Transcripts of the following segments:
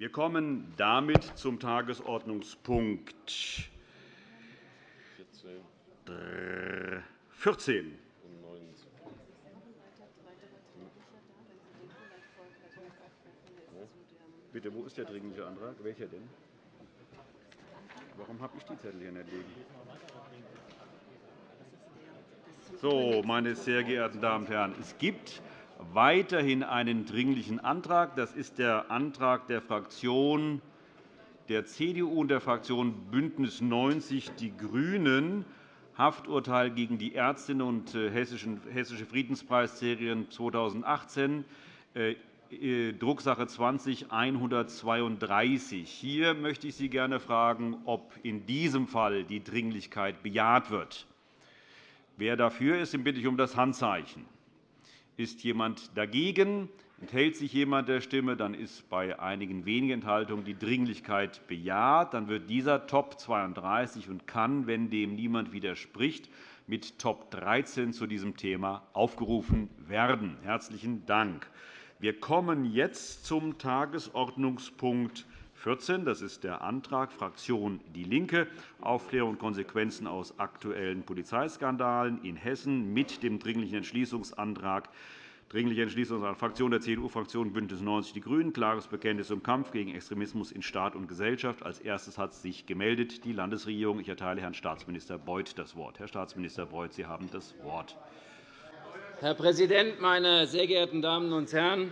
Wir kommen damit zum Tagesordnungspunkt 14. Bitte, wo ist der Dringliche Antrag? Welcher denn? Warum habe ich die Zettel hier nicht liegen? So, meine sehr geehrten Damen und Herren, es gibt weiterhin einen Dringlichen Antrag. Das ist der Antrag der Fraktion der CDU und der Fraktion BÜNDNIS 90 die GRÜNEN, Hafturteil gegen die Ärztinnen und äh, Hessische Friedenspreisträgerin 2018, äh, äh, Drucksache 20-132. Hier möchte ich Sie gerne fragen, ob in diesem Fall die Dringlichkeit bejaht wird. Wer dafür ist, den bitte ich um das Handzeichen. Ist jemand dagegen? Enthält sich jemand der Stimme? Dann ist bei einigen wenigen Enthaltungen die Dringlichkeit bejaht. Dann wird dieser Top 32 und kann, wenn dem niemand widerspricht, mit Top 13 zu diesem Thema aufgerufen werden. – Herzlichen Dank. Wir kommen jetzt zum Tagesordnungspunkt 14. Das ist der Antrag Fraktion DIE LINKE, Aufklärung und Konsequenzen aus aktuellen Polizeiskandalen in Hessen mit dem Dringlichen Entschließungsantrag Dringliche Entschließungsantrag Fraktion der CDU-Fraktion BÜNDNIS 90 die GRÜNEN, klares Bekenntnis zum Kampf gegen Extremismus in Staat und Gesellschaft. Als erstes hat sich gemeldet die Landesregierung. Ich erteile Herrn Staatsminister Beuth das Wort. Herr Staatsminister Beuth, Sie haben das Wort. Herr Präsident, meine sehr geehrten Damen und Herren!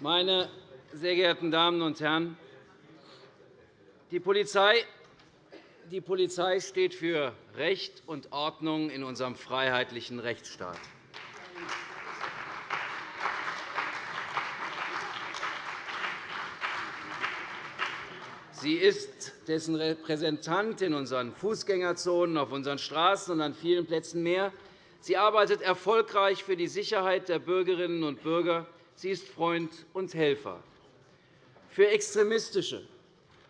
Meine sehr geehrten Damen und Herren! Die Polizei, die Polizei steht für Recht und Ordnung in unserem freiheitlichen Rechtsstaat. Sie ist dessen Repräsentant in unseren Fußgängerzonen, auf unseren Straßen und an vielen Plätzen mehr. Sie arbeitet erfolgreich für die Sicherheit der Bürgerinnen und Bürger. Sie ist Freund und Helfer. Für extremistische,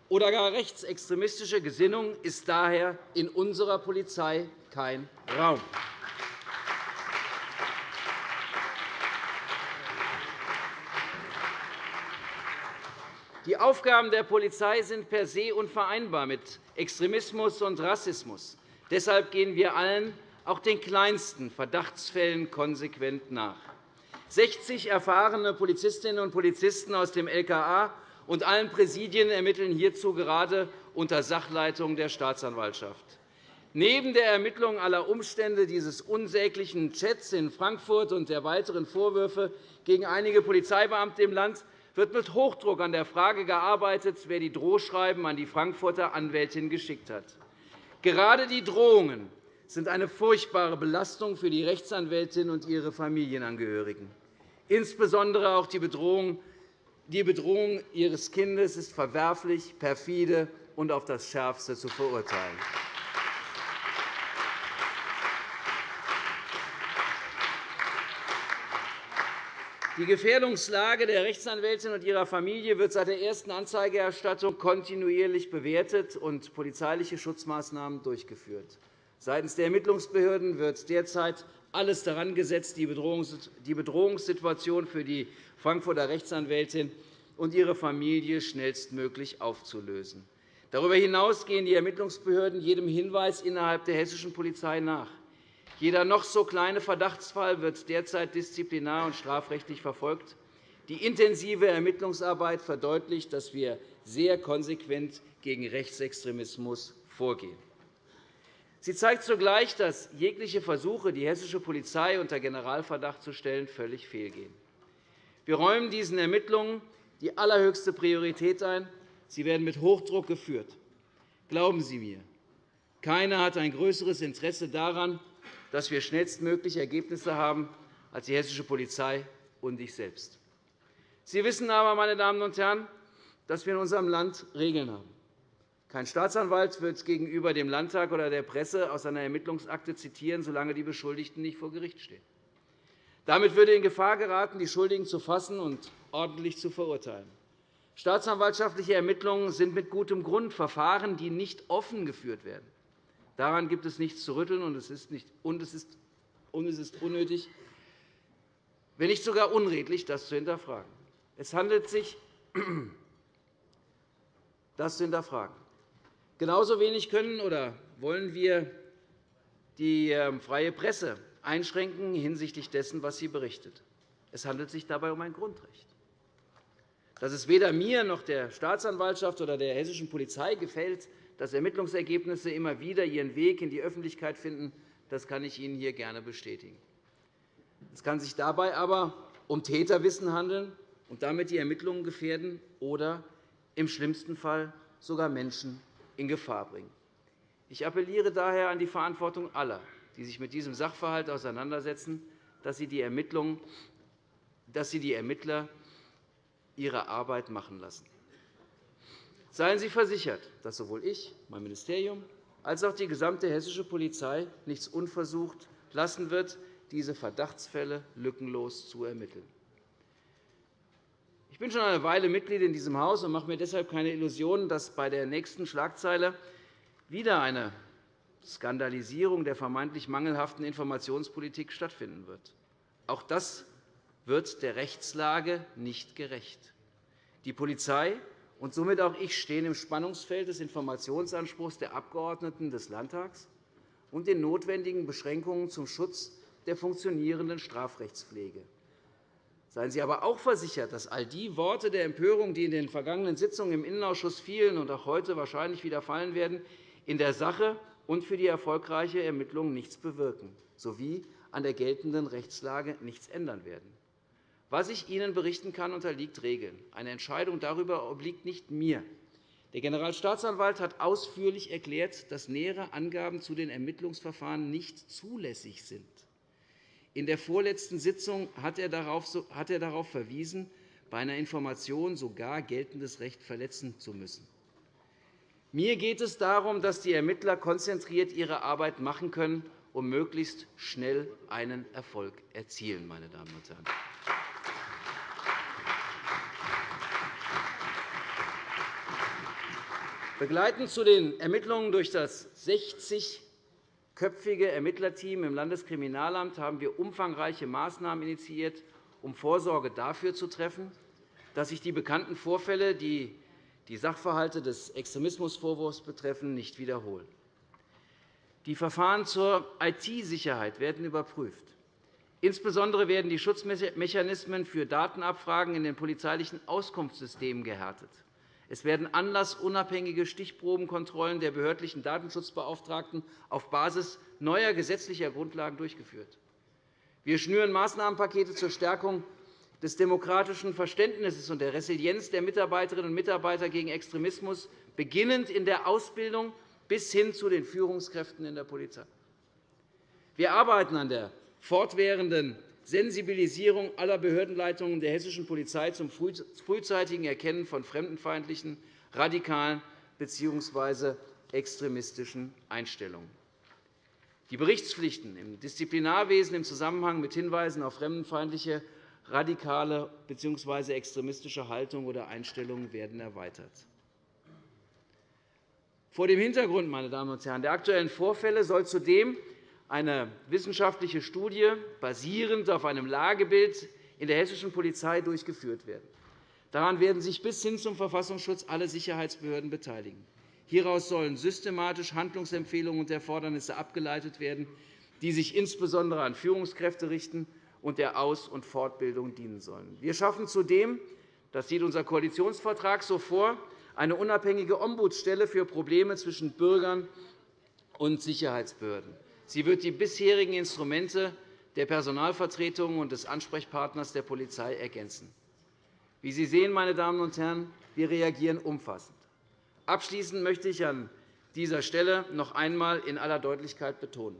oder gar rechtsextremistische Gesinnung ist daher in unserer Polizei kein Raum. Die Aufgaben der Polizei sind per se unvereinbar mit Extremismus und Rassismus. Deshalb gehen wir allen, auch den kleinsten Verdachtsfällen, konsequent nach. 60 erfahrene Polizistinnen und Polizisten aus dem LKA und allen Präsidien ermitteln hierzu gerade unter Sachleitung der Staatsanwaltschaft. Neben der Ermittlung aller Umstände dieses unsäglichen Chats in Frankfurt und der weiteren Vorwürfe gegen einige Polizeibeamte im Land wird mit Hochdruck an der Frage gearbeitet, wer die Drohschreiben an die Frankfurter Anwältin geschickt hat. Gerade die Drohungen sind eine furchtbare Belastung für die Rechtsanwältin und ihre Familienangehörigen. Insbesondere auch die Bedrohung die Bedrohung Ihres Kindes ist verwerflich, perfide und auf das Schärfste zu verurteilen. Die Gefährdungslage der Rechtsanwältin und ihrer Familie wird seit der ersten Anzeigerstattung kontinuierlich bewertet und polizeiliche Schutzmaßnahmen durchgeführt. Seitens der Ermittlungsbehörden wird derzeit alles daran gesetzt, die Bedrohungssituation für die Frankfurter Rechtsanwältin und ihre Familie schnellstmöglich aufzulösen. Darüber hinaus gehen die Ermittlungsbehörden jedem Hinweis innerhalb der hessischen Polizei nach. Jeder noch so kleine Verdachtsfall wird derzeit disziplinar- und strafrechtlich verfolgt. Die intensive Ermittlungsarbeit verdeutlicht, dass wir sehr konsequent gegen Rechtsextremismus vorgehen. Sie zeigt zugleich, dass jegliche Versuche, die hessische Polizei unter Generalverdacht zu stellen, völlig fehlgehen. Wir räumen diesen Ermittlungen die allerhöchste Priorität ein. Sie werden mit Hochdruck geführt. Glauben Sie mir, keiner hat ein größeres Interesse daran, dass wir schnellstmöglich Ergebnisse haben, als die hessische Polizei und ich selbst. Sie wissen aber, meine Damen und Herren, dass wir in unserem Land Regeln haben. Kein Staatsanwalt wird gegenüber dem Landtag oder der Presse aus einer Ermittlungsakte zitieren, solange die Beschuldigten nicht vor Gericht stehen. Damit würde in Gefahr geraten, die Schuldigen zu fassen und ordentlich zu verurteilen. Staatsanwaltschaftliche Ermittlungen sind mit gutem Grund Verfahren, die nicht offen geführt werden. Daran gibt es nichts zu rütteln, und es ist, nicht, und es ist, und es ist unnötig, wenn nicht sogar unredlich, das zu hinterfragen. Es handelt sich das zu hinterfragen. Genauso wenig können oder wollen wir die ähm, freie Presse einschränken hinsichtlich dessen, was sie berichtet. Es handelt sich dabei um ein Grundrecht. Dass es weder mir noch der Staatsanwaltschaft oder der hessischen Polizei gefällt, dass Ermittlungsergebnisse immer wieder ihren Weg in die Öffentlichkeit finden, das kann ich Ihnen hier gerne bestätigen. Es kann sich dabei aber um Täterwissen handeln und damit die Ermittlungen gefährden oder im schlimmsten Fall sogar Menschen in Gefahr bringen. Ich appelliere daher an die Verantwortung aller, die sich mit diesem Sachverhalt auseinandersetzen, dass sie die, Ermittler ihre Arbeit machen lassen. Seien Sie versichert, dass sowohl ich, mein Ministerium, als auch die gesamte hessische Polizei nichts unversucht lassen wird, diese Verdachtsfälle lückenlos zu ermitteln. Ich bin schon eine Weile Mitglied in diesem Haus und mache mir deshalb keine Illusionen, dass bei der nächsten Schlagzeile wieder eine Skandalisierung der vermeintlich mangelhaften Informationspolitik stattfinden wird. Auch das wird der Rechtslage nicht gerecht. Die Polizei und somit auch ich stehen im Spannungsfeld des Informationsanspruchs der Abgeordneten des Landtags und den notwendigen Beschränkungen zum Schutz der funktionierenden Strafrechtspflege. Seien Sie aber auch versichert, dass all die Worte der Empörung, die in den vergangenen Sitzungen im Innenausschuss fielen und auch heute wahrscheinlich wieder fallen werden, in der Sache und für die erfolgreiche Ermittlung nichts bewirken sowie an der geltenden Rechtslage nichts ändern werden. Was ich Ihnen berichten kann, unterliegt Regeln. Eine Entscheidung darüber obliegt nicht mir. Der Generalstaatsanwalt hat ausführlich erklärt, dass nähere Angaben zu den Ermittlungsverfahren nicht zulässig sind. In der vorletzten Sitzung hat er darauf verwiesen, bei einer Information sogar geltendes Recht verletzen zu müssen. Mir geht es darum, dass die Ermittler konzentriert ihre Arbeit machen können und möglichst schnell einen Erfolg erzielen. Meine Damen und Herren. Begleitend zu den Ermittlungen durch das 60-köpfige Ermittlerteam im Landeskriminalamt haben wir umfangreiche Maßnahmen initiiert, um Vorsorge dafür zu treffen, dass sich die bekannten Vorfälle, die die Sachverhalte des Extremismusvorwurfs betreffen, nicht wiederholen. Die Verfahren zur IT-Sicherheit werden überprüft. Insbesondere werden die Schutzmechanismen für Datenabfragen in den polizeilichen Auskunftssystemen gehärtet. Es werden anlassunabhängige Stichprobenkontrollen der behördlichen Datenschutzbeauftragten auf Basis neuer gesetzlicher Grundlagen durchgeführt. Wir schnüren Maßnahmenpakete zur Stärkung des demokratischen Verständnisses und der Resilienz der Mitarbeiterinnen und Mitarbeiter gegen Extremismus, beginnend in der Ausbildung bis hin zu den Führungskräften in der Polizei. Wir arbeiten an der fortwährenden Sensibilisierung aller Behördenleitungen der hessischen Polizei zum frühzeitigen Erkennen von fremdenfeindlichen, radikalen bzw. extremistischen Einstellungen. Die Berichtspflichten im Disziplinarwesen im Zusammenhang mit Hinweisen auf fremdenfeindliche, radikale bzw. extremistische Haltung oder Einstellungen werden erweitert. Vor dem Hintergrund meine Damen und Herren, der aktuellen Vorfälle soll zudem eine wissenschaftliche Studie basierend auf einem Lagebild in der hessischen Polizei durchgeführt werden. Daran werden sich bis hin zum Verfassungsschutz alle Sicherheitsbehörden beteiligen. Hieraus sollen systematisch Handlungsempfehlungen und Erfordernisse abgeleitet werden, die sich insbesondere an Führungskräfte richten und der Aus- und Fortbildung dienen sollen. Wir schaffen zudem, das sieht unser Koalitionsvertrag so vor, eine unabhängige Ombudsstelle für Probleme zwischen Bürgern und Sicherheitsbehörden. Sie wird die bisherigen Instrumente der Personalvertretungen und des Ansprechpartners der Polizei ergänzen. Wie Sie sehen, meine Damen und Herren, wir reagieren umfassend. Abschließend möchte ich an dieser Stelle noch einmal in aller Deutlichkeit betonen.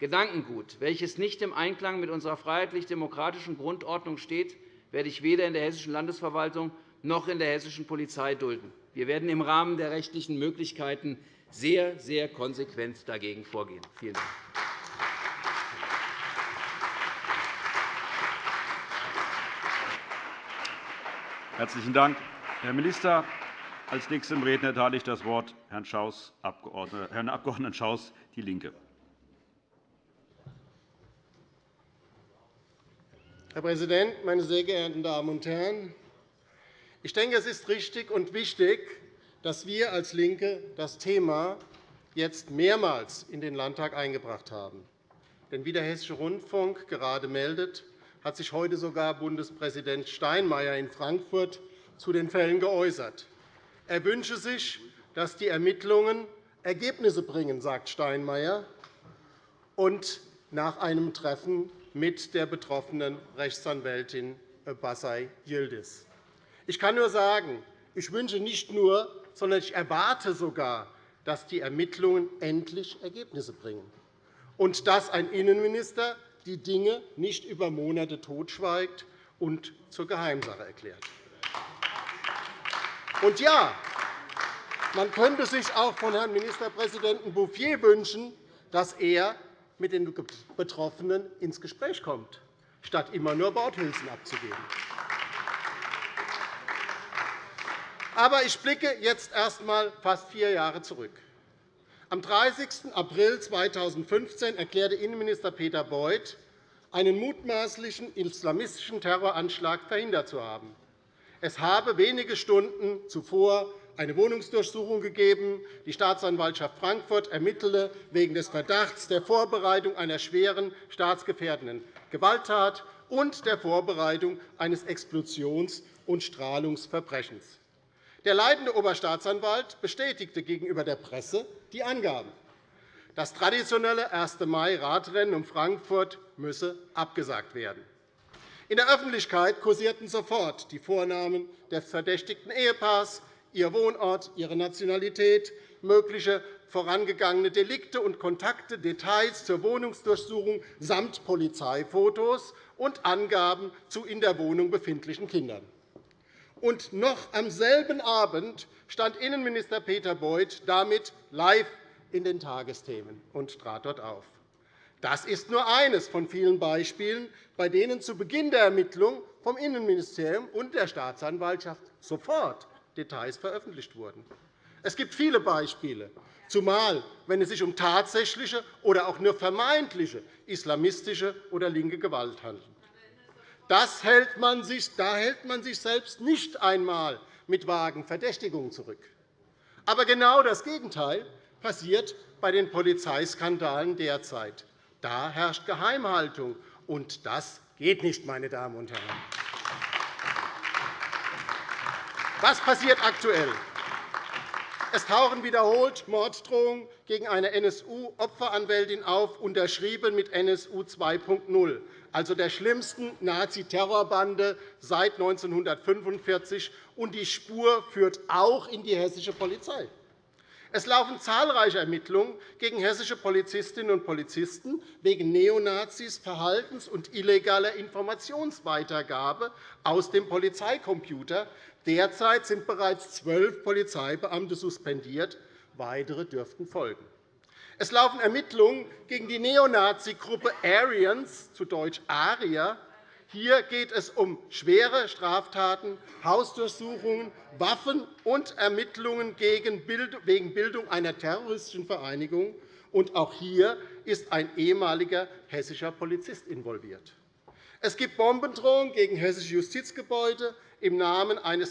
Gedankengut, welches nicht im Einklang mit unserer freiheitlich-demokratischen Grundordnung steht, werde ich weder in der hessischen Landesverwaltung noch in der hessischen Polizei dulden. Wir werden im Rahmen der rechtlichen Möglichkeiten sehr, sehr konsequent dagegen vorgehen. Vielen Dank. Herzlichen Dank, Herr Minister. Als nächstem Redner erteile ich das Wort Herrn, Schaus, Herrn Abg. Schaus, DIE LINKE. Herr Präsident, meine sehr geehrten Damen und Herren! Ich denke, es ist richtig und wichtig, dass wir als LINKE das Thema jetzt mehrmals in den Landtag eingebracht haben. Denn wie der Hessische Rundfunk gerade meldet, hat sich heute sogar Bundespräsident Steinmeier in Frankfurt zu den Fällen geäußert. Er wünsche sich, dass die Ermittlungen Ergebnisse bringen, sagt Steinmeier, und nach einem Treffen mit der betroffenen Rechtsanwältin Basay Yildiz. Ich kann nur sagen, ich wünsche nicht nur, sondern ich erwarte sogar, dass die Ermittlungen endlich Ergebnisse bringen und dass ein Innenminister die Dinge nicht über Monate totschweigt und zur Geheimsache erklärt. Und ja, man könnte sich auch von Herrn Ministerpräsidenten Bouffier wünschen, dass er mit den Betroffenen ins Gespräch kommt, statt immer nur Worthülsen abzugeben. Aber ich blicke jetzt erst einmal fast vier Jahre zurück. Am 30. April 2015 erklärte Innenminister Peter Beuth, einen mutmaßlichen islamistischen Terroranschlag verhindert zu haben. Es habe wenige Stunden zuvor eine Wohnungsdurchsuchung gegeben. Die Staatsanwaltschaft Frankfurt ermittele wegen des Verdachts der Vorbereitung einer schweren staatsgefährdenden Gewalttat und der Vorbereitung eines Explosions- und Strahlungsverbrechens. Der leitende Oberstaatsanwalt bestätigte gegenüber der Presse die Angaben. Das traditionelle 1. Mai-Radrennen um Frankfurt müsse abgesagt werden. In der Öffentlichkeit kursierten sofort die Vornamen des verdächtigten Ehepaars, ihr Wohnort, ihre Nationalität, mögliche vorangegangene Delikte und Kontakte, Details zur Wohnungsdurchsuchung samt Polizeifotos und Angaben zu in der Wohnung befindlichen Kindern. Und noch am selben Abend stand Innenminister Peter Beuth damit live in den Tagesthemen und trat dort auf. Das ist nur eines von vielen Beispielen, bei denen zu Beginn der Ermittlung vom Innenministerium und der Staatsanwaltschaft sofort Details veröffentlicht wurden. Es gibt viele Beispiele, zumal wenn es sich um tatsächliche oder auch nur vermeintliche islamistische oder linke Gewalt handelt. Das hält man sich, da hält man sich selbst nicht einmal mit vagen Verdächtigungen zurück. Aber genau das Gegenteil passiert bei den Polizeiskandalen derzeit. Da herrscht Geheimhaltung, und das geht nicht, meine Damen und Herren. Was passiert aktuell? Es tauchen wiederholt Morddrohungen gegen eine NSU-Opferanwältin auf, unterschrieben mit NSU 2.0 also der schlimmsten Nazi-Terrorbande seit 1945, und die Spur führt auch in die hessische Polizei. Es laufen zahlreiche Ermittlungen gegen hessische Polizistinnen und Polizisten wegen Neonazis, Verhaltens- und illegaler Informationsweitergabe aus dem Polizeicomputer. Derzeit sind bereits zwölf Polizeibeamte suspendiert. Weitere dürften folgen. Es laufen Ermittlungen gegen die Neonazi-Gruppe Aryans, zu Deutsch Arier. Hier geht es um schwere Straftaten, Hausdurchsuchungen, Waffen und Ermittlungen wegen Bildung einer terroristischen Vereinigung. Und auch hier ist ein ehemaliger hessischer Polizist involviert. Es gibt Bombendrohungen gegen hessische Justizgebäude im Namen einer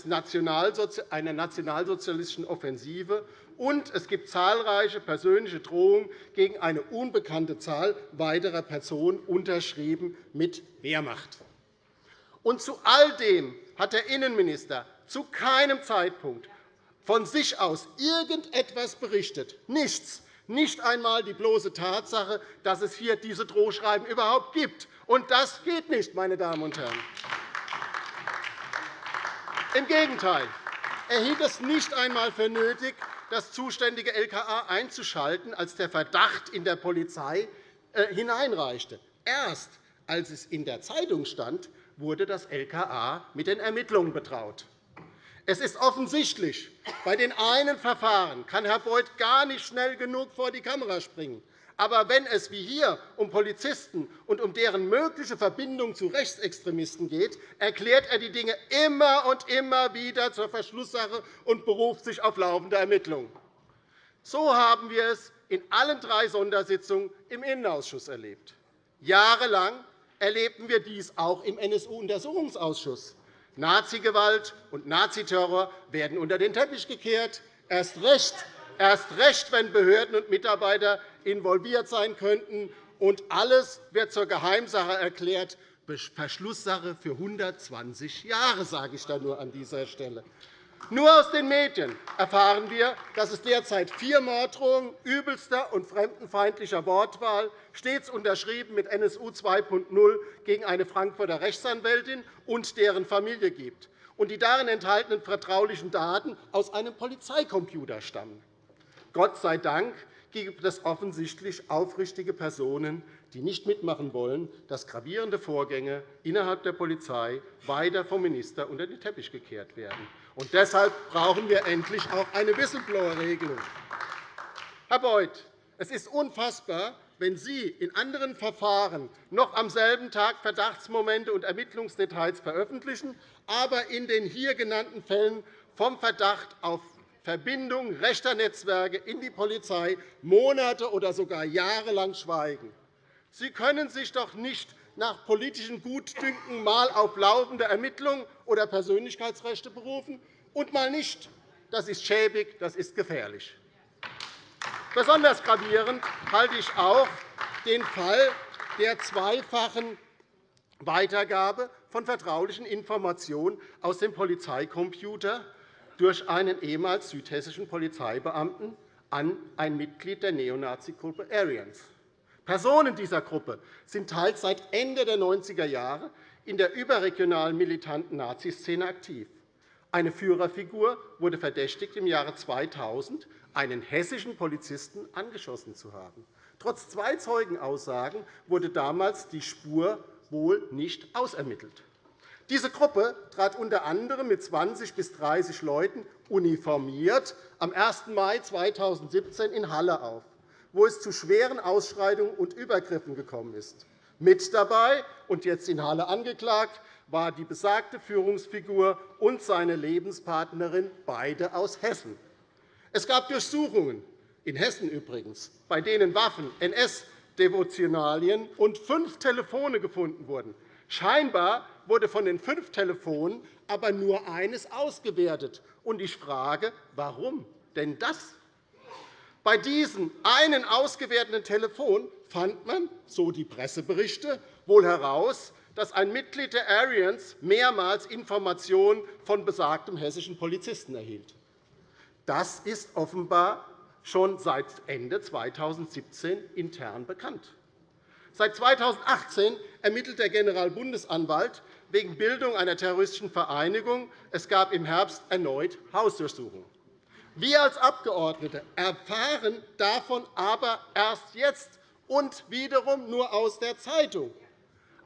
nationalsozialistischen Offensive und es gibt zahlreiche persönliche Drohungen gegen eine unbekannte Zahl weiterer Personen, unterschrieben mit Wehrmacht. Und zu all dem hat der Innenminister zu keinem Zeitpunkt von sich aus irgendetwas berichtet. Nichts. Nicht einmal die bloße Tatsache, dass es hier diese Drohschreiben überhaupt gibt. Und das geht nicht, meine Damen und Herren. Im Gegenteil. Er hielt es nicht einmal für nötig, das zuständige LKA einzuschalten, als der Verdacht in der Polizei äh, hineinreichte. Erst als es in der Zeitung stand, wurde das LKA mit den Ermittlungen betraut. Es ist offensichtlich, bei den einen Verfahren kann Herr Beuth gar nicht schnell genug vor die Kamera springen. Aber wenn es wie hier um Polizisten und um deren mögliche Verbindung zu Rechtsextremisten geht, erklärt er die Dinge immer und immer wieder zur Verschlusssache und beruft sich auf laufende Ermittlungen. So haben wir es in allen drei Sondersitzungen im Innenausschuss erlebt. Jahrelang erlebten wir dies auch im NSU-Untersuchungsausschuss. Nazigewalt und Naziterror werden unter den Teppich gekehrt. Erst recht, erst recht, wenn Behörden und Mitarbeiter involviert sein könnten, und alles wird zur Geheimsache erklärt, Verschlusssache für 120 Jahre, sage ich da nur an dieser Stelle. Nur aus den Medien erfahren wir, dass es derzeit vier Morddrohungen übelster und fremdenfeindlicher Wortwahl, stets unterschrieben mit NSU 2.0, gegen eine Frankfurter Rechtsanwältin und deren Familie gibt und die darin enthaltenen vertraulichen Daten aus einem Polizeicomputer stammen. Gott sei Dank gibt es offensichtlich aufrichtige Personen, die nicht mitmachen wollen, dass gravierende Vorgänge innerhalb der Polizei weiter vom Minister unter den Teppich gekehrt werden. Und deshalb brauchen wir endlich auch eine Whistleblower-Regelung. Herr Beuth, es ist unfassbar, wenn Sie in anderen Verfahren noch am selben Tag Verdachtsmomente und Ermittlungsdetails veröffentlichen, aber in den hier genannten Fällen vom Verdacht auf Verbindung rechter Netzwerke in die Polizei Monate oder sogar jahrelang schweigen. Sie können sich doch nicht nach politischem Gutdünken mal auf laufende Ermittlungen oder Persönlichkeitsrechte berufen und mal nicht. Das ist schäbig, das ist gefährlich. Besonders gravierend halte ich auch den Fall der zweifachen Weitergabe von vertraulichen Informationen aus dem Polizeicomputer durch einen ehemals südhessischen Polizeibeamten an ein Mitglied der Neonazi-Gruppe Aryans. Personen dieser Gruppe sind teils seit Ende der 90er Jahre in der überregionalen militanten Naziszene aktiv. Eine Führerfigur wurde verdächtigt, im Jahre 2000 einen hessischen Polizisten angeschossen zu haben. Trotz zwei Zeugenaussagen wurde damals die Spur wohl nicht ausermittelt. Diese Gruppe trat unter anderem mit 20 bis 30 Leuten uniformiert am 1. Mai 2017 in Halle auf, wo es zu schweren Ausschreitungen und Übergriffen gekommen ist. Mit dabei und jetzt in Halle angeklagt war die besagte Führungsfigur und seine Lebenspartnerin, beide aus Hessen. Es gab Durchsuchungen, in Hessen übrigens, bei denen Waffen, NS-Devotionalien und fünf Telefone gefunden wurden. Scheinbar wurde von den fünf Telefonen aber nur eines ausgewertet. Und ich frage, warum denn das? Bei diesem einen ausgewerteten Telefon fand man, so die Presseberichte, wohl heraus, dass ein Mitglied der Aryans mehrmals Informationen von besagtem hessischen Polizisten erhielt. Das ist offenbar schon seit Ende 2017 intern bekannt. Seit 2018 ermittelt der Generalbundesanwalt wegen Bildung einer terroristischen Vereinigung. Es gab im Herbst erneut Hausdurchsuchungen. Wir als Abgeordnete erfahren davon aber erst jetzt und wiederum nur aus der Zeitung.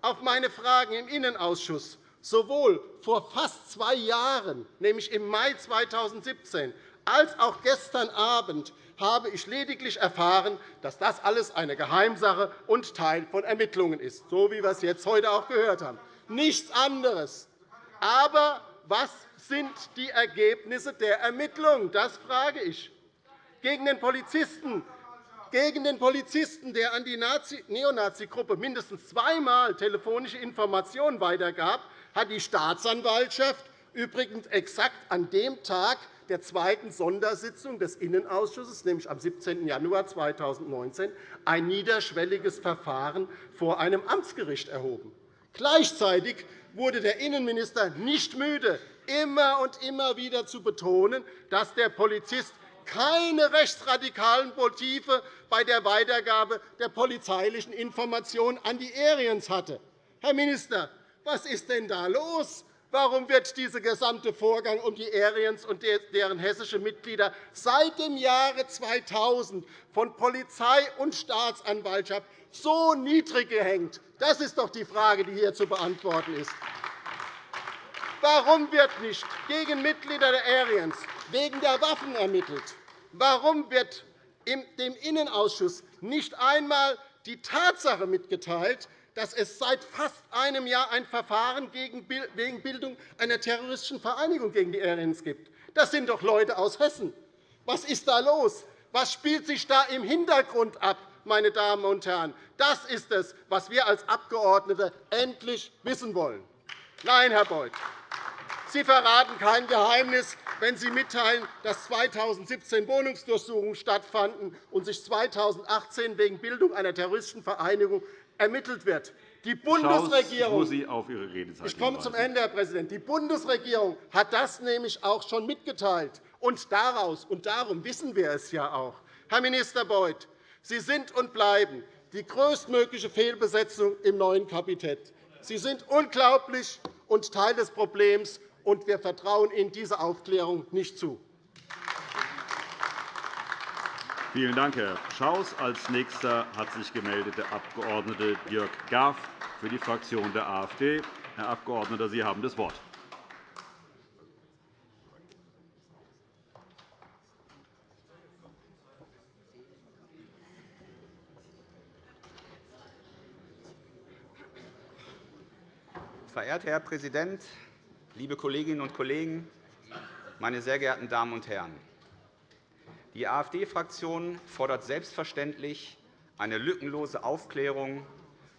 Auf meine Fragen im Innenausschuss sowohl vor fast zwei Jahren, nämlich im Mai 2017, als auch gestern Abend habe ich lediglich erfahren, dass das alles eine Geheimsache und Teil von Ermittlungen ist, so wie wir es jetzt heute auch gehört haben. Nichts anderes. Aber was sind die Ergebnisse der Ermittlungen? Das frage ich. Gegen den Polizisten, gegen den Polizisten, der an die Neonazi-Gruppe mindestens zweimal telefonische Informationen weitergab, hat die Staatsanwaltschaft übrigens exakt an dem Tag der zweiten Sondersitzung des Innenausschusses, nämlich am 17. Januar 2019, ein niederschwelliges Verfahren vor einem Amtsgericht erhoben. Gleichzeitig wurde der Innenminister nicht müde, immer und immer wieder zu betonen, dass der Polizist keine rechtsradikalen Motive bei der Weitergabe der polizeilichen Informationen an die Aryans hatte. Herr Minister, was ist denn da los? Warum wird dieser gesamte Vorgang um die Aryans und deren hessische Mitglieder seit dem Jahre 2000 von Polizei und Staatsanwaltschaft so niedrig gehängt? Das ist doch die Frage, die hier zu beantworten ist. Warum wird nicht gegen Mitglieder der Aryans wegen der Waffen ermittelt? Warum wird dem Innenausschuss nicht einmal die Tatsache mitgeteilt, dass es seit fast einem Jahr ein Verfahren wegen Bildung einer terroristischen Vereinigung gegen die Aryans gibt? Das sind doch Leute aus Hessen. Was ist da los? Was spielt sich da im Hintergrund ab? meine Damen und Herren. Das ist es, was wir als Abgeordnete endlich wissen wollen. Nein, Herr Beuth, Sie verraten kein Geheimnis, wenn Sie mitteilen, dass 2017 Wohnungsdurchsuchungen stattfanden und sich 2018 wegen Bildung einer terroristischen Vereinigung ermittelt wird. Die Bundesregierung, ich komme zum Ende, Herr Präsident. Die Bundesregierung hat das nämlich auch schon mitgeteilt. Und daraus und darum wissen wir es ja auch. Herr Minister Beuth, Sie sind und bleiben die größtmögliche Fehlbesetzung im neuen Kabinett. Sie sind unglaublich und Teil des Problems und wir vertrauen Ihnen diese Aufklärung nicht zu. Vielen Dank, Herr Schaus. Als nächster hat sich gemeldet der Abg. Jörg Gaff für die Fraktion der AfD. Herr Abgeordneter, Sie haben das Wort. Verehrter Herr Präsident, liebe Kolleginnen und Kollegen, meine sehr geehrten Damen und Herren! Die AfD-Fraktion fordert selbstverständlich eine lückenlose Aufklärung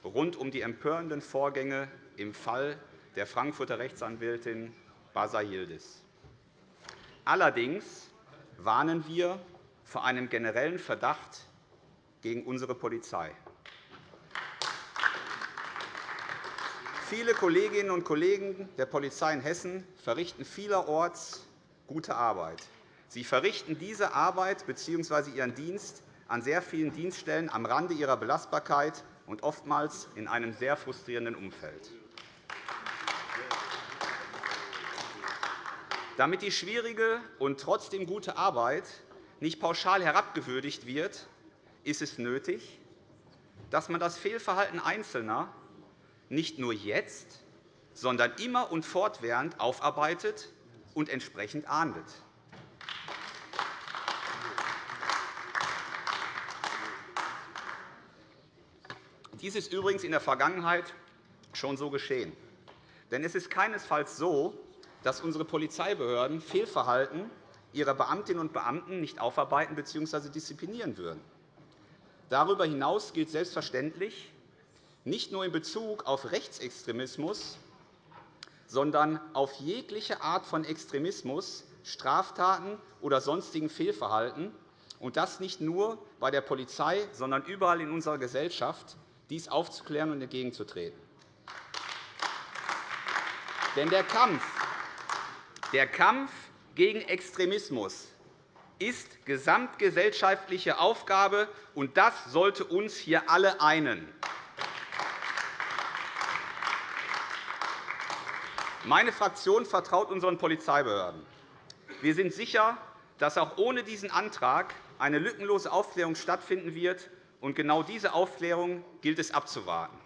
rund um die empörenden Vorgänge im Fall der Frankfurter Rechtsanwältin Basa Yildiz. Allerdings warnen wir vor einem generellen Verdacht gegen unsere Polizei. Viele Kolleginnen und Kollegen der Polizei in Hessen verrichten vielerorts gute Arbeit. Sie verrichten diese Arbeit bzw. ihren Dienst an sehr vielen Dienststellen am Rande ihrer Belastbarkeit und oftmals in einem sehr frustrierenden Umfeld. Damit die schwierige und trotzdem gute Arbeit nicht pauschal herabgewürdigt wird, ist es nötig, dass man das Fehlverhalten Einzelner nicht nur jetzt, sondern immer und fortwährend aufarbeitet und entsprechend ahndet. Dies ist übrigens in der Vergangenheit schon so geschehen. Denn es ist keinesfalls so, dass unsere Polizeibehörden Fehlverhalten ihrer Beamtinnen und Beamten nicht aufarbeiten bzw. disziplinieren würden. Darüber hinaus gilt selbstverständlich, nicht nur in Bezug auf Rechtsextremismus, sondern auf jegliche Art von Extremismus, Straftaten oder sonstigen Fehlverhalten, und das nicht nur bei der Polizei, sondern überall in unserer Gesellschaft, dies aufzuklären und entgegenzutreten. Denn der Kampf, der Kampf gegen Extremismus ist gesamtgesellschaftliche Aufgabe, und das sollte uns hier alle einen. Meine Fraktion vertraut unseren Polizeibehörden. Wir sind sicher, dass auch ohne diesen Antrag eine lückenlose Aufklärung stattfinden wird. Und genau diese Aufklärung gilt es abzuwarten.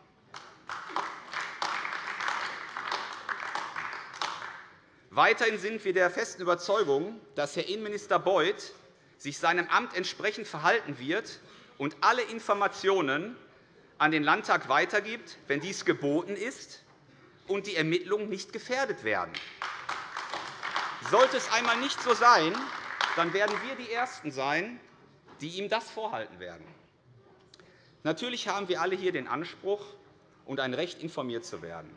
Weiterhin sind wir der festen Überzeugung, dass Herr Innenminister Beuth sich seinem Amt entsprechend verhalten wird und alle Informationen an den Landtag weitergibt, wenn dies geboten ist und die Ermittlungen nicht gefährdet werden. Sollte es einmal nicht so sein, dann werden wir die Ersten sein, die ihm das vorhalten werden. Natürlich haben wir alle hier den Anspruch und ein Recht, informiert zu werden,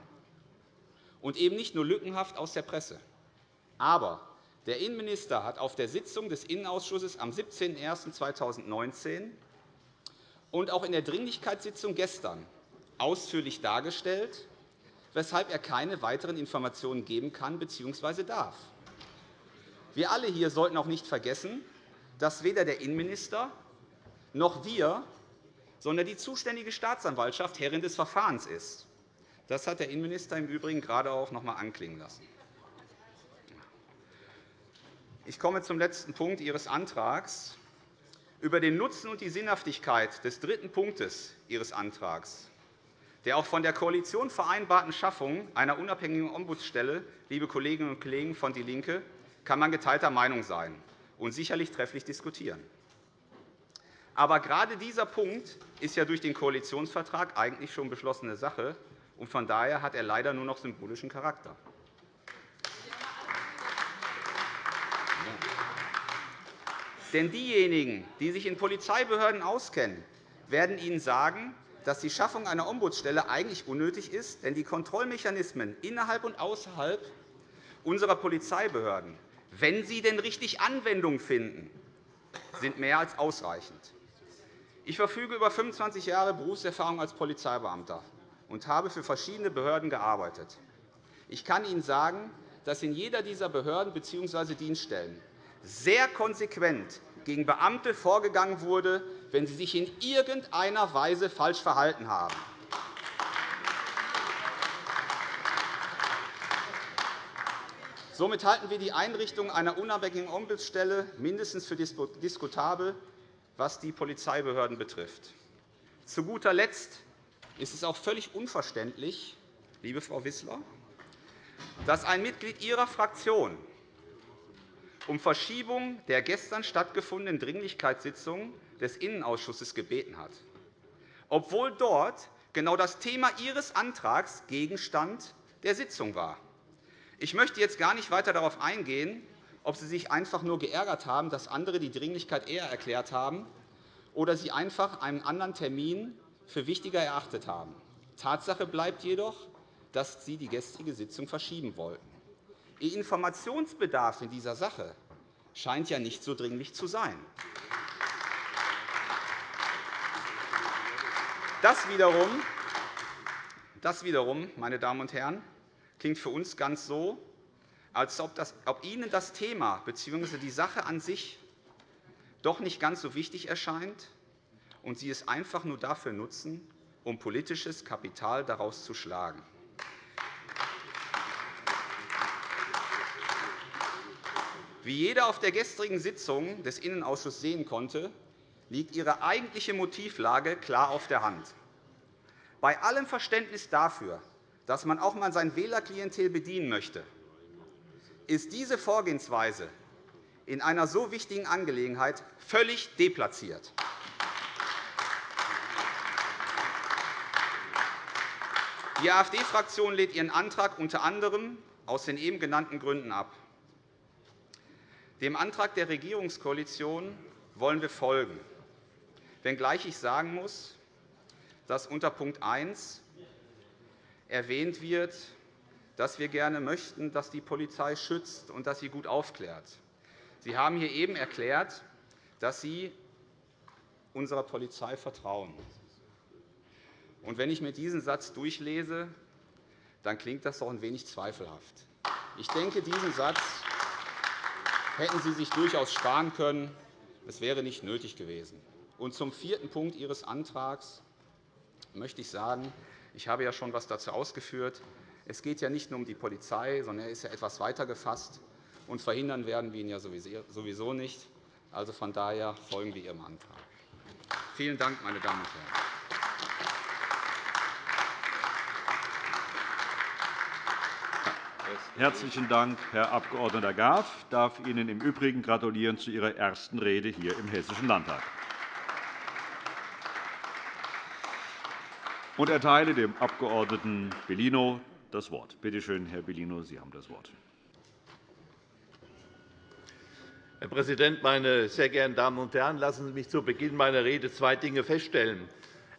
und eben nicht nur lückenhaft aus der Presse. Aber der Innenminister hat auf der Sitzung des Innenausschusses am 17.01.2019 und auch in der Dringlichkeitssitzung gestern ausführlich dargestellt, weshalb er keine weiteren Informationen geben kann bzw. darf. Wir alle hier sollten auch nicht vergessen, dass weder der Innenminister noch wir, sondern die zuständige Staatsanwaltschaft Herrin des Verfahrens ist. Das hat der Innenminister im Übrigen gerade auch noch einmal anklingen lassen. Ich komme zum letzten Punkt Ihres Antrags. Über den Nutzen und die Sinnhaftigkeit des dritten Punktes Ihres Antrags der auch von der Koalition vereinbarten Schaffung einer unabhängigen Ombudsstelle, liebe Kolleginnen und Kollegen von DIE LINKE, kann man geteilter Meinung sein und sicherlich trefflich diskutieren. Aber gerade dieser Punkt ist ja durch den Koalitionsvertrag eigentlich schon beschlossene Sache, und von daher hat er leider nur noch symbolischen Charakter. Denn diejenigen, die sich in Polizeibehörden auskennen, werden Ihnen sagen, dass die Schaffung einer Ombudsstelle eigentlich unnötig ist, denn die Kontrollmechanismen innerhalb und außerhalb unserer Polizeibehörden, wenn sie denn richtig Anwendung finden, sind mehr als ausreichend. Ich verfüge über 25 Jahre Berufserfahrung als Polizeibeamter und habe für verschiedene Behörden gearbeitet. Ich kann Ihnen sagen, dass in jeder dieser Behörden bzw. Dienststellen sehr konsequent gegen Beamte vorgegangen wurde, wenn sie sich in irgendeiner Weise falsch verhalten haben. Somit halten wir die Einrichtung einer unabhängigen Ombudsstelle mindestens für diskutabel, was die Polizeibehörden betrifft. Zu guter Letzt ist es auch völlig unverständlich, liebe Frau Wissler, dass ein Mitglied Ihrer Fraktion um Verschiebung der gestern stattgefundenen Dringlichkeitssitzung des Innenausschusses gebeten hat, obwohl dort genau das Thema Ihres Antrags Gegenstand der Sitzung war. Ich möchte jetzt gar nicht weiter darauf eingehen, ob Sie sich einfach nur geärgert haben, dass andere die Dringlichkeit eher erklärt haben, oder Sie einfach einen anderen Termin für wichtiger erachtet haben. Tatsache bleibt jedoch, dass Sie die gestrige Sitzung verschieben wollten. Ihr Informationsbedarf in dieser Sache scheint ja nicht so dringlich zu sein. Das wiederum, das wiederum meine Damen und Herren, klingt für uns ganz so, als ob, das, ob Ihnen das Thema bzw. die Sache an sich doch nicht ganz so wichtig erscheint und Sie es einfach nur dafür nutzen, um politisches Kapital daraus zu schlagen. Wie jeder auf der gestrigen Sitzung des Innenausschusses sehen konnte, liegt Ihre eigentliche Motivlage klar auf der Hand. Bei allem Verständnis dafür, dass man auch einmal sein Wählerklientel bedienen möchte, ist diese Vorgehensweise in einer so wichtigen Angelegenheit völlig deplatziert. Die AfD-Fraktion lehnt ihren Antrag unter anderem aus den eben genannten Gründen ab. Dem Antrag der Regierungskoalition wollen wir folgen, wenngleich ich sagen muss, dass unter Punkt 1 erwähnt wird, dass wir gerne möchten, dass die Polizei schützt und dass sie gut aufklärt. Sie haben hier eben erklärt, dass Sie unserer Polizei vertrauen. Und wenn ich mir diesen Satz durchlese, dann klingt das doch ein wenig zweifelhaft. Ich denke, diesen Satz hätten Sie sich durchaus sparen können. Es wäre nicht nötig gewesen. Und zum vierten Punkt Ihres Antrags möchte ich sagen, ich habe ja schon etwas dazu ausgeführt. Es geht ja nicht nur um die Polizei, sondern er ist ja etwas weiter gefasst. Und verhindern werden wir ihn ja sowieso nicht. Also von daher folgen wir Ihrem Antrag. Vielen Dank, meine Damen und Herren. Herzlichen Dank, Herr Abg. Graf. Ich darf Ihnen im Übrigen gratulieren zu Ihrer ersten Rede hier im Hessischen Landtag. und erteile dem Abg. Bellino das Wort. Bitte schön, Herr Bellino, Sie haben das Wort. Herr Präsident, meine sehr geehrten Damen und Herren! Lassen Sie mich zu Beginn meiner Rede zwei Dinge feststellen.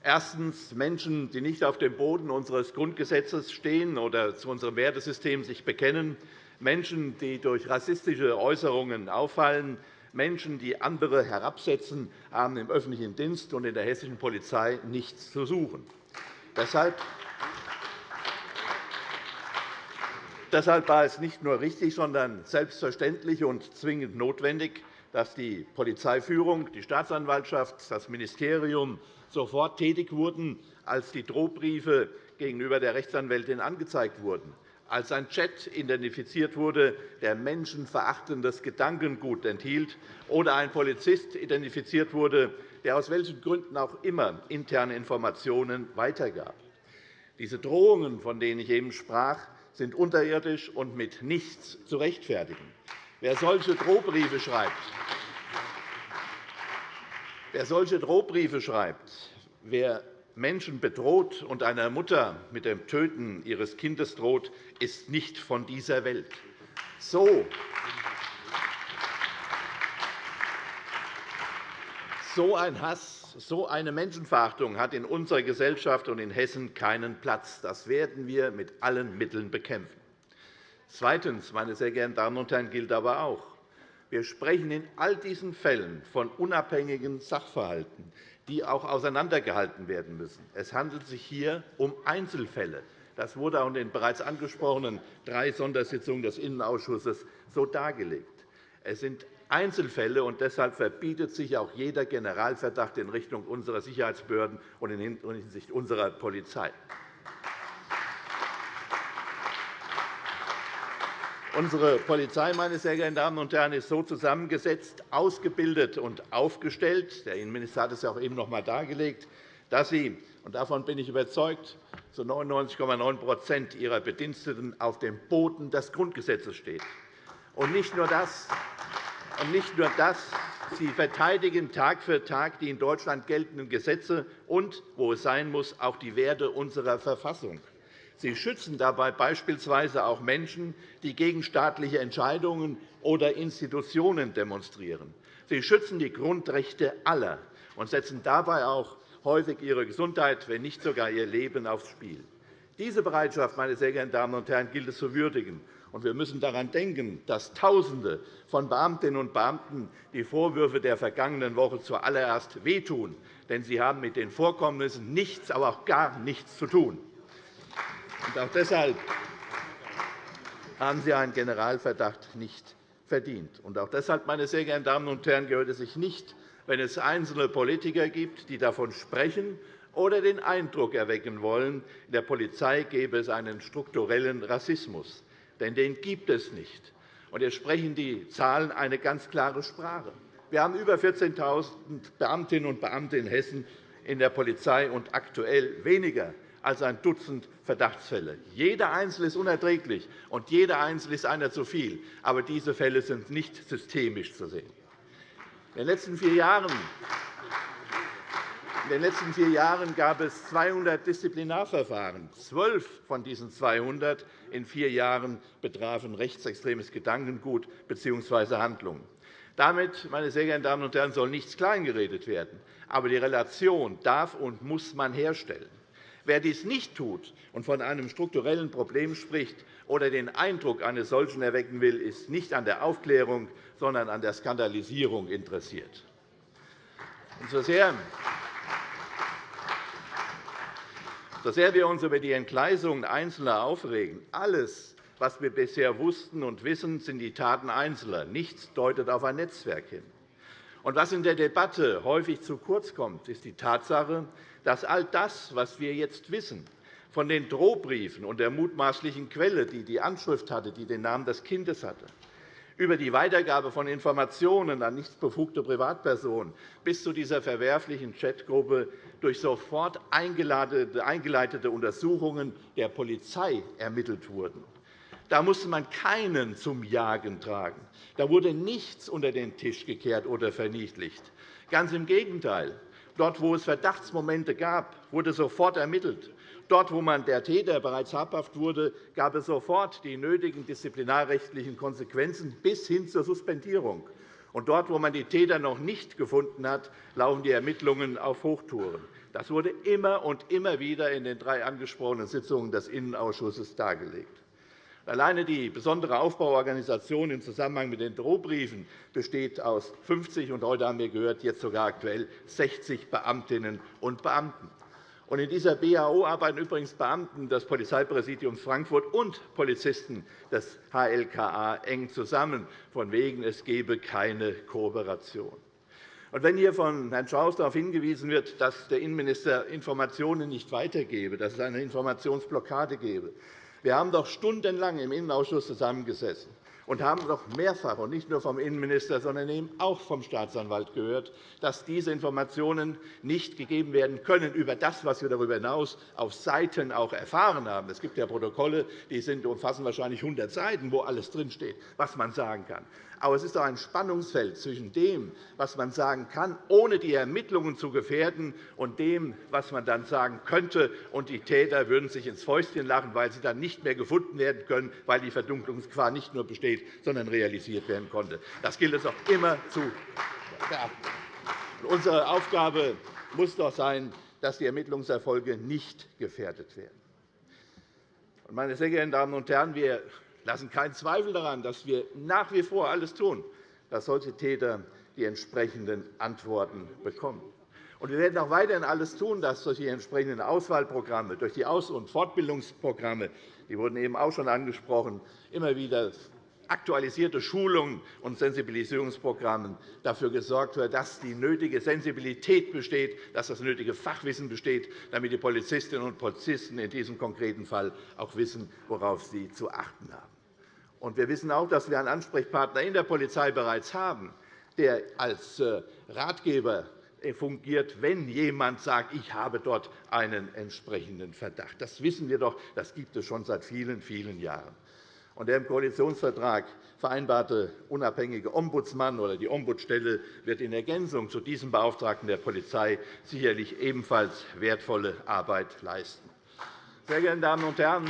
Erstens. Menschen, die nicht auf dem Boden unseres Grundgesetzes stehen oder zu unserem Wertesystem sich bekennen, Menschen, die durch rassistische Äußerungen auffallen, Menschen, die andere herabsetzen, haben im öffentlichen Dienst und in der hessischen Polizei nichts zu suchen. Deshalb Deshalb war es nicht nur richtig, sondern selbstverständlich und zwingend notwendig, dass die Polizeiführung, die Staatsanwaltschaft, das Ministerium sofort tätig wurden, als die Drohbriefe gegenüber der Rechtsanwältin angezeigt wurden, als ein Chat identifiziert wurde, der menschenverachtendes Gedankengut enthielt, oder ein Polizist identifiziert wurde, der aus welchen Gründen auch immer interne Informationen weitergab. Diese Drohungen, von denen ich eben sprach, sind unterirdisch und mit nichts zu rechtfertigen. Wer solche Drohbriefe schreibt, wer solche Drohbriefe schreibt, wer Menschen bedroht und einer Mutter mit dem Töten ihres Kindes droht, ist nicht von dieser Welt. So So ein Hass, so eine Menschenverachtung hat in unserer Gesellschaft und in Hessen keinen Platz. Das werden wir mit allen Mitteln bekämpfen. Zweitens, meine sehr geehrten Damen und Herren, gilt aber auch, wir sprechen in all diesen Fällen von unabhängigen Sachverhalten, die auch auseinandergehalten werden müssen. Es handelt sich hier um Einzelfälle. Das wurde auch in den bereits angesprochenen drei Sondersitzungen des Innenausschusses so dargelegt. Es sind Einzelfälle, und deshalb verbietet sich auch jeder Generalverdacht in Richtung unserer Sicherheitsbehörden und in Hinsicht unserer Polizei. Unsere Polizei meine sehr geehrten Damen und Herren, ist so zusammengesetzt, ausgebildet und aufgestellt, der Innenminister hat es ja auch eben noch einmal dargelegt, dass sie, und davon bin ich überzeugt, zu 99,9% ihrer Bediensteten auf dem Boden des Grundgesetzes steht. Und nicht nur das, und nicht nur das Sie verteidigen Tag für Tag die in Deutschland geltenden Gesetze und, wo es sein muss, auch die Werte unserer Verfassung. Sie schützen dabei beispielsweise auch Menschen, die gegen staatliche Entscheidungen oder Institutionen demonstrieren. Sie schützen die Grundrechte aller und setzen dabei auch häufig ihre Gesundheit, wenn nicht sogar ihr Leben aufs Spiel. Diese Bereitschaft, meine sehr geehrten Damen und Herren, gilt es zu würdigen. Wir müssen daran denken, dass Tausende von Beamtinnen und Beamten die Vorwürfe der vergangenen Woche zuallererst wehtun. Denn sie haben mit den Vorkommnissen nichts, aber auch gar nichts zu tun. Auch deshalb haben Sie einen Generalverdacht nicht verdient. Auch deshalb, meine sehr geehrten Damen und Herren, gehört es sich nicht, wenn es einzelne Politiker gibt, die davon sprechen oder den Eindruck erwecken wollen, in der Polizei gäbe es einen strukturellen Rassismus. Denn den gibt es nicht. Und hier sprechen die Zahlen eine ganz klare Sprache. Wir haben über 14.000 Beamtinnen und Beamte in Hessen in der Polizei und aktuell weniger als ein Dutzend Verdachtsfälle. Jeder Einzelne ist unerträglich, und jeder Einzelne ist einer zu viel. Aber diese Fälle sind nicht systemisch zu sehen. In den letzten vier Jahren in den letzten vier Jahren gab es 200 Disziplinarverfahren. Zwölf von diesen 200 in vier Jahren betrafen rechtsextremes Gedankengut bzw. Handlungen. Damit, meine sehr geehrten Damen und Herren, soll nichts kleingeredet werden. Aber die Relation darf und muss man herstellen. Wer dies nicht tut und von einem strukturellen Problem spricht oder den Eindruck eines solchen erwecken will, ist nicht an der Aufklärung, sondern an der Skandalisierung interessiert. Und so sehr so sehr wir uns über die Entgleisungen Einzelner aufregen, alles, was wir bisher wussten und wissen, sind die Taten Einzelner. Nichts deutet auf ein Netzwerk hin. Und was in der Debatte häufig zu kurz kommt, ist die Tatsache, dass all das, was wir jetzt wissen, von den Drohbriefen und der mutmaßlichen Quelle, die die Anschrift hatte, die den Namen des Kindes hatte, über die Weitergabe von Informationen an nicht befugte Privatpersonen bis zu dieser verwerflichen Chatgruppe durch sofort eingeleitete Untersuchungen der Polizei ermittelt wurden. Da musste man keinen zum Jagen tragen. Da wurde nichts unter den Tisch gekehrt oder verniedlicht. Ganz im Gegenteil. Dort, wo es Verdachtsmomente gab, wurde sofort ermittelt. Dort, wo man der Täter bereits habhaft wurde, gab es sofort die nötigen disziplinarrechtlichen Konsequenzen bis hin zur Suspendierung. Und dort, wo man die Täter noch nicht gefunden hat, laufen die Ermittlungen auf Hochtouren. Das wurde immer und immer wieder in den drei angesprochenen Sitzungen des Innenausschusses dargelegt. Alleine die besondere Aufbauorganisation im Zusammenhang mit den Drohbriefen besteht aus 50 und heute haben wir gehört, jetzt sogar aktuell 60 Beamtinnen und Beamten. In dieser BAO arbeiten übrigens Beamten des Polizeipräsidiums Frankfurt und Polizisten des HLKA eng zusammen, von wegen es gebe keine Kooperation. wenn hier von Herrn Schaus darauf hingewiesen wird, dass der Innenminister Informationen nicht weitergebe, dass es eine Informationsblockade gebe, wir haben doch stundenlang im Innenausschuss zusammengesessen und haben doch mehrfach, und nicht nur vom Innenminister, sondern eben auch vom Staatsanwalt gehört, dass diese Informationen nicht gegeben werden können über das, was wir darüber hinaus auf Seiten auch erfahren haben. Es gibt ja Protokolle, die sind, umfassen wahrscheinlich 100 Seiten, wo alles drinsteht, was man sagen kann. Aber es ist doch ein Spannungsfeld zwischen dem, was man sagen kann, ohne die Ermittlungen zu gefährden, und dem, was man dann sagen könnte. Und die Täter würden sich ins Fäustchen lachen, weil sie dann nicht mehr gefunden werden können, weil die Verdunklungsgefahr nicht nur besteht, sondern realisiert werden konnte. Das gilt es auch immer zu beachten. Unsere Aufgabe muss doch sein, dass die Ermittlungserfolge nicht gefährdet werden. Meine sehr geehrten Damen und Herren, wir lassen keinen Zweifel daran, dass wir nach wie vor alles tun, dass solche Täter die entsprechenden Antworten bekommen. wir werden auch weiterhin alles tun, dass durch die entsprechenden Auswahlprogramme, durch die Aus- und Fortbildungsprogramme, die wurden eben auch schon angesprochen, immer wieder aktualisierte Schulungen und Sensibilisierungsprogramme dafür gesorgt wird, dass die nötige Sensibilität besteht, dass das nötige Fachwissen besteht, damit die Polizistinnen und Polizisten in diesem konkreten Fall auch wissen, worauf sie zu achten haben. wir wissen auch, dass wir einen Ansprechpartner in der Polizei bereits haben, der als äh, Ratgeber fungiert, wenn jemand sagt, ich habe dort einen entsprechenden Verdacht. Das wissen wir doch, das gibt es schon seit vielen, vielen Jahren. Und der im Koalitionsvertrag vereinbarte unabhängige Ombudsmann oder die Ombudsstelle wird in Ergänzung zu diesem Beauftragten der Polizei sicherlich ebenfalls wertvolle Arbeit leisten. Sehr geehrte Damen und Herren,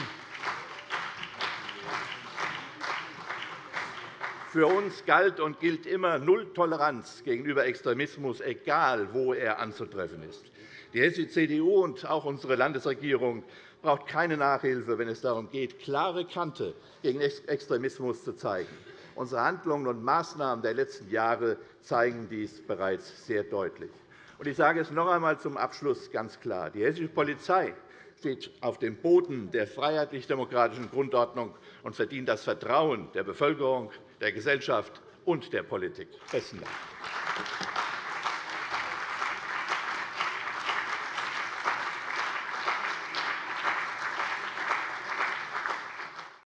Für uns galt und gilt immer Null Toleranz gegenüber Extremismus, egal wo er anzutreffen ist. Die hessische CDU und auch unsere Landesregierung braucht keine Nachhilfe, wenn es darum geht, klare Kante gegen Extremismus zu zeigen. Unsere Handlungen und Maßnahmen der letzten Jahre zeigen dies bereits sehr deutlich. Ich sage es noch einmal zum Abschluss ganz klar. Die hessische Polizei steht auf dem Boden der freiheitlich-demokratischen Grundordnung und verdient das Vertrauen der Bevölkerung, der Gesellschaft und der Politik. – Besten Dank.